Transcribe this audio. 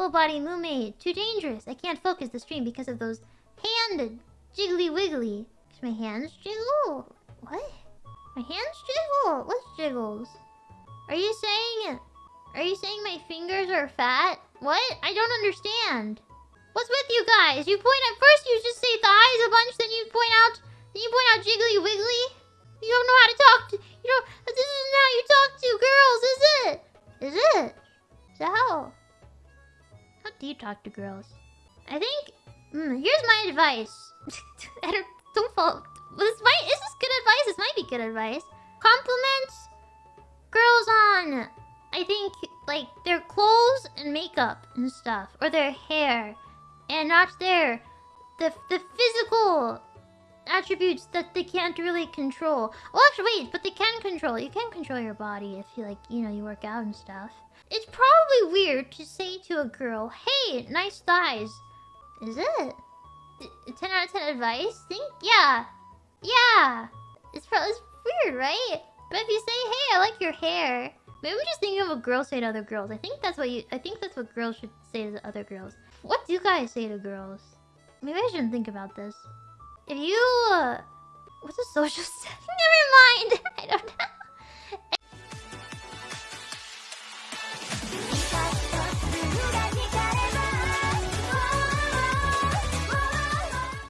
Full body Moomaid. Too dangerous. I can't focus the stream because of those hand jiggly wiggly. Cause my hands jiggle. What? My hands jiggle? What's jiggles? Are you saying... Are you saying my fingers are fat? What? I don't understand. What's with you guys? You point at first you just say thighs a bunch, then you point out then you point out jiggly wiggly. You don't know how to talk to you don't this isn't how you talk to girls, is it? Is it? How do you talk to girls? I think mm, here's my advice. I don't don't fall this might is this good advice? This might be good advice. Compliments girls on I think like their clothes and makeup and stuff, or their hair, and not their the the physical attributes that they can't really control. Well, actually, wait, but they can control. You can control your body if you like, you know, you work out and stuff. It's probably weird to say to a girl, "Hey, nice thighs." Is it? 10 out of 10 advice? Think? Yeah. Yeah. It's probably it's weird, right? But if you say, "Hey, I like your hair," Maybe I'm just thinking of what girls say to other girls. I think that's what you. I think that's what girls should say to other girls. What do you guys say to girls? Maybe I shouldn't think about this. If you, uh, what's a social step? Never mind. I don't.